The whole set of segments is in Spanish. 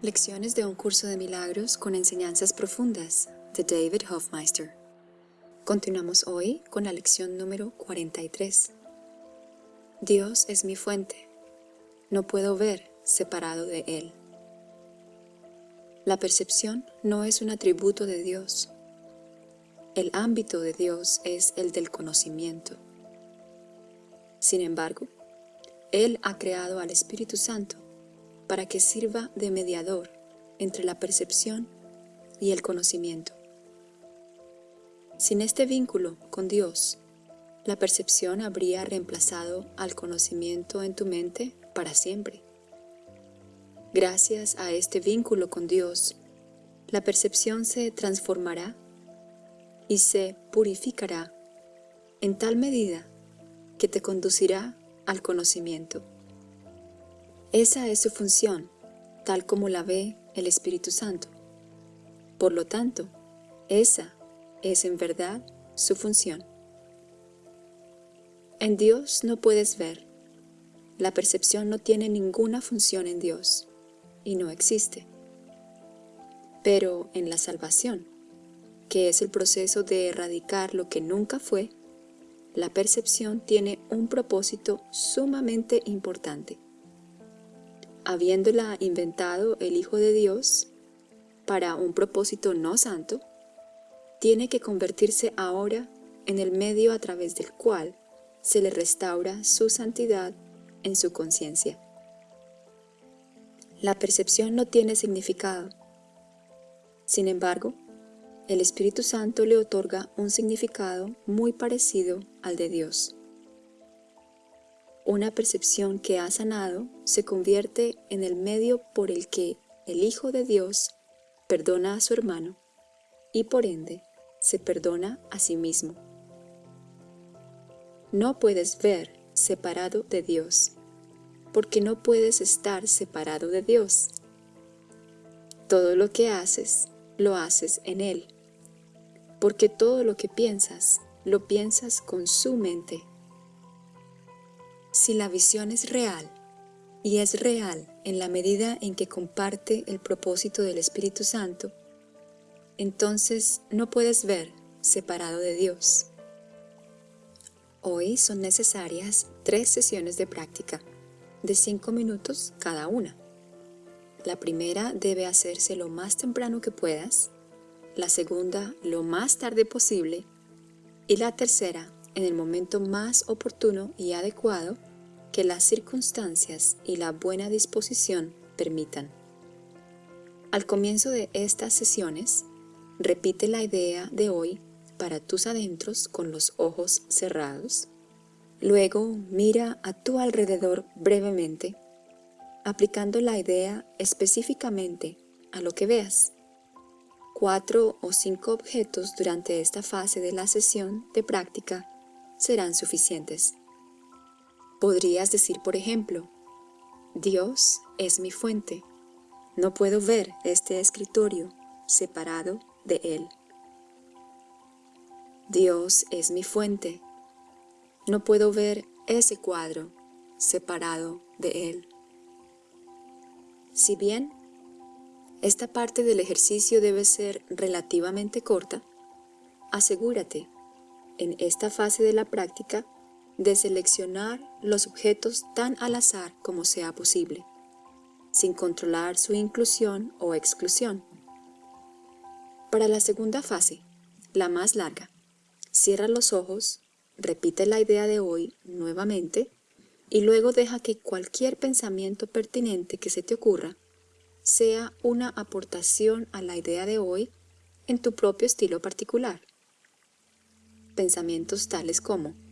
Lecciones de un curso de milagros con enseñanzas profundas de David Hofmeister. Continuamos hoy con la lección número 43. Dios es mi fuente. No puedo ver separado de Él. La percepción no es un atributo de Dios. El ámbito de Dios es el del conocimiento. Sin embargo, Él ha creado al Espíritu Santo para que sirva de mediador entre la percepción y el conocimiento. Sin este vínculo con Dios, la percepción habría reemplazado al conocimiento en tu mente para siempre. Gracias a este vínculo con Dios, la percepción se transformará y se purificará en tal medida que te conducirá al conocimiento. Esa es su función, tal como la ve el Espíritu Santo. Por lo tanto, esa es en verdad su función. En Dios no puedes ver. La percepción no tiene ninguna función en Dios y no existe. Pero en la salvación, que es el proceso de erradicar lo que nunca fue, la percepción tiene un propósito sumamente importante habiéndola inventado el Hijo de Dios para un propósito no santo, tiene que convertirse ahora en el medio a través del cual se le restaura su santidad en su conciencia. La percepción no tiene significado. Sin embargo, el Espíritu Santo le otorga un significado muy parecido al de Dios. Una percepción que ha sanado se convierte en el medio por el que el Hijo de Dios perdona a su hermano y por ende se perdona a sí mismo. No puedes ver separado de Dios, porque no puedes estar separado de Dios. Todo lo que haces, lo haces en Él, porque todo lo que piensas, lo piensas con su mente si la visión es real, y es real en la medida en que comparte el propósito del Espíritu Santo, entonces no puedes ver separado de Dios. Hoy son necesarias tres sesiones de práctica, de cinco minutos cada una. La primera debe hacerse lo más temprano que puedas, la segunda lo más tarde posible y la tercera en el momento más oportuno y adecuado que las circunstancias y la buena disposición permitan. Al comienzo de estas sesiones, repite la idea de hoy para tus adentros con los ojos cerrados. Luego mira a tu alrededor brevemente, aplicando la idea específicamente a lo que veas. Cuatro o cinco objetos durante esta fase de la sesión de práctica serán suficientes. Podrías decir, por ejemplo, Dios es mi fuente. No puedo ver este escritorio separado de Él. Dios es mi fuente. No puedo ver ese cuadro separado de Él. Si bien esta parte del ejercicio debe ser relativamente corta, asegúrate en esta fase de la práctica de seleccionar los objetos tan al azar como sea posible, sin controlar su inclusión o exclusión. Para la segunda fase, la más larga, cierra los ojos, repite la idea de hoy nuevamente y luego deja que cualquier pensamiento pertinente que se te ocurra sea una aportación a la idea de hoy en tu propio estilo particular. Pensamientos tales como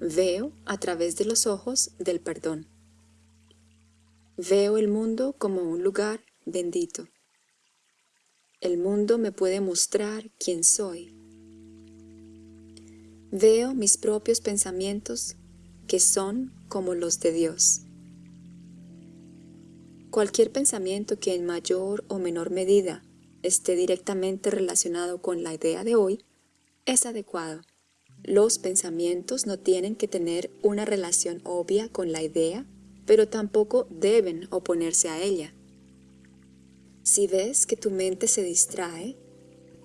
Veo a través de los ojos del perdón. Veo el mundo como un lugar bendito. El mundo me puede mostrar quién soy. Veo mis propios pensamientos que son como los de Dios. Cualquier pensamiento que en mayor o menor medida esté directamente relacionado con la idea de hoy es adecuado los pensamientos no tienen que tener una relación obvia con la idea, pero tampoco deben oponerse a ella. Si ves que tu mente se distrae,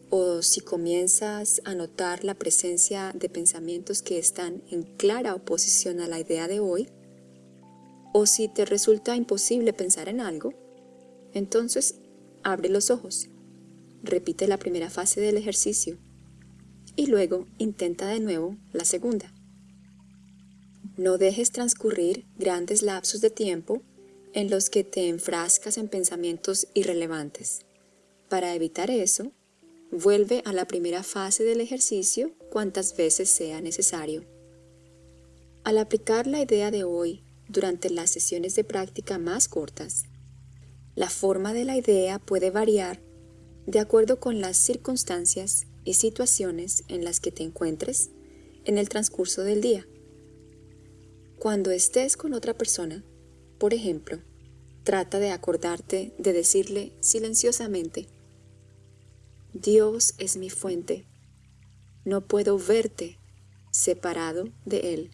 o si comienzas a notar la presencia de pensamientos que están en clara oposición a la idea de hoy, o si te resulta imposible pensar en algo, entonces abre los ojos, repite la primera fase del ejercicio y luego intenta de nuevo la segunda. No dejes transcurrir grandes lapsos de tiempo en los que te enfrascas en pensamientos irrelevantes. Para evitar eso, vuelve a la primera fase del ejercicio cuantas veces sea necesario. Al aplicar la idea de hoy durante las sesiones de práctica más cortas, la forma de la idea puede variar de acuerdo con las circunstancias y situaciones en las que te encuentres en el transcurso del día. Cuando estés con otra persona, por ejemplo, trata de acordarte de decirle silenciosamente, Dios es mi fuente, no puedo verte separado de Él.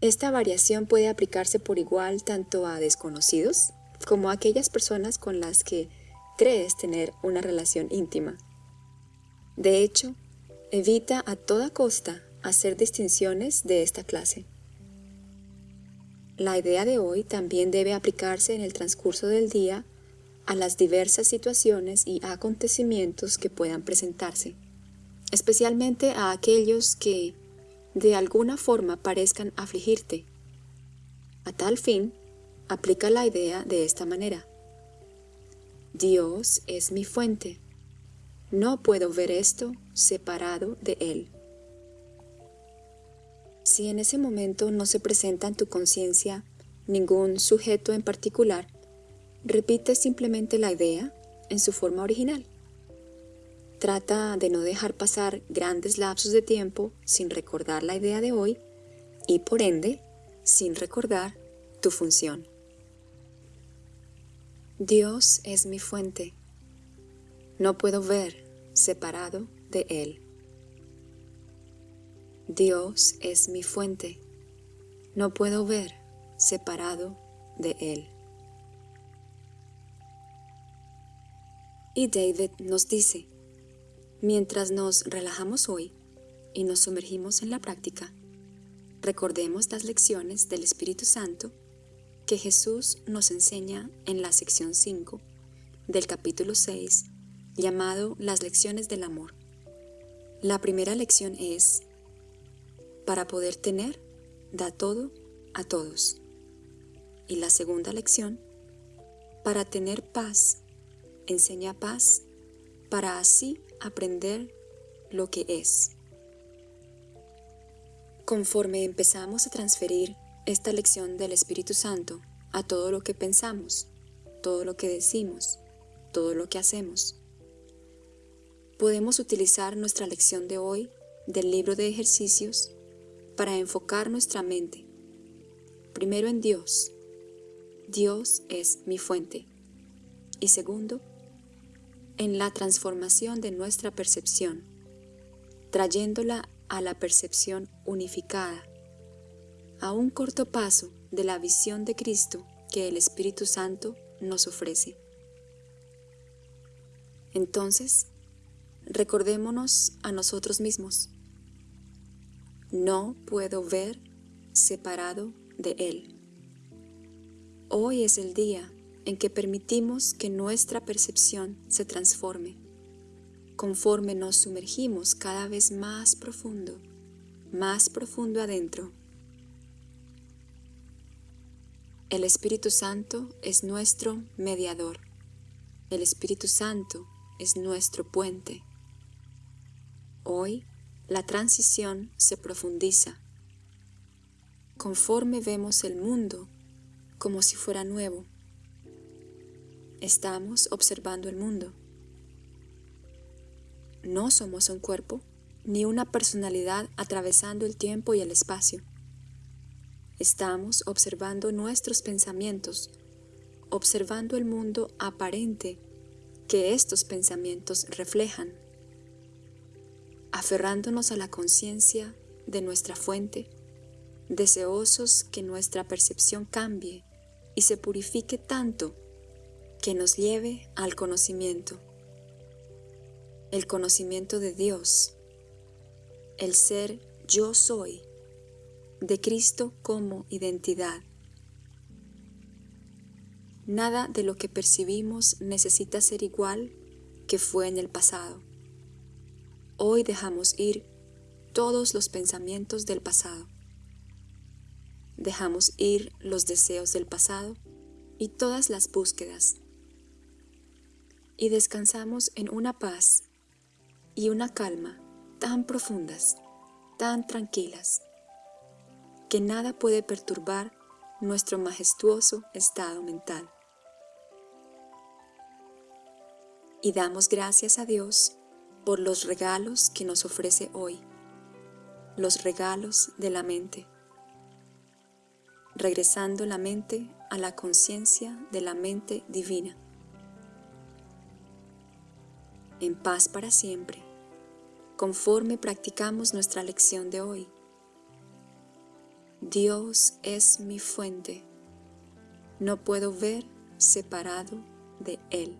Esta variación puede aplicarse por igual tanto a desconocidos como a aquellas personas con las que crees tener una relación íntima. De hecho, evita a toda costa hacer distinciones de esta clase. La idea de hoy también debe aplicarse en el transcurso del día a las diversas situaciones y acontecimientos que puedan presentarse, especialmente a aquellos que de alguna forma parezcan afligirte. A tal fin, aplica la idea de esta manera. Dios es mi fuente. No puedo ver esto separado de Él. Si en ese momento no se presenta en tu conciencia ningún sujeto en particular, repite simplemente la idea en su forma original. Trata de no dejar pasar grandes lapsos de tiempo sin recordar la idea de hoy y por ende sin recordar tu función. Dios es mi fuente. No puedo ver separado de Él. Dios es mi fuente. No puedo ver separado de Él. Y David nos dice, Mientras nos relajamos hoy y nos sumergimos en la práctica, recordemos las lecciones del Espíritu Santo que Jesús nos enseña en la sección 5 del capítulo 6 llamado Las lecciones del amor. La primera lección es, para poder tener, da todo a todos. Y la segunda lección, para tener paz, enseña paz, para así aprender lo que es. Conforme empezamos a transferir esta lección del Espíritu Santo a todo lo que pensamos, todo lo que decimos, todo lo que hacemos, podemos utilizar nuestra lección de hoy del libro de ejercicios para enfocar nuestra mente, primero en Dios, Dios es mi fuente, y segundo, en la transformación de nuestra percepción, trayéndola a la percepción unificada, a un corto paso de la visión de Cristo que el Espíritu Santo nos ofrece. Entonces, recordémonos a nosotros mismos. No puedo ver separado de Él. Hoy es el día en que permitimos que nuestra percepción se transforme, conforme nos sumergimos cada vez más profundo, más profundo adentro. El Espíritu Santo es nuestro mediador. El Espíritu Santo es nuestro puente. Hoy la transición se profundiza. Conforme vemos el mundo como si fuera nuevo, Estamos observando el mundo. No somos un cuerpo ni una personalidad atravesando el tiempo y el espacio. Estamos observando nuestros pensamientos, observando el mundo aparente que estos pensamientos reflejan, aferrándonos a la conciencia de nuestra fuente, deseosos que nuestra percepción cambie y se purifique tanto que nos lleve al conocimiento, el conocimiento de Dios, el ser yo soy, de Cristo como identidad. Nada de lo que percibimos necesita ser igual que fue en el pasado. Hoy dejamos ir todos los pensamientos del pasado. Dejamos ir los deseos del pasado y todas las búsquedas. Y descansamos en una paz y una calma tan profundas, tan tranquilas, que nada puede perturbar nuestro majestuoso estado mental. Y damos gracias a Dios por los regalos que nos ofrece hoy los regalos de la mente, regresando la mente a la conciencia de la mente divina. En paz para siempre, conforme practicamos nuestra lección de hoy. Dios es mi fuente, no puedo ver separado de Él.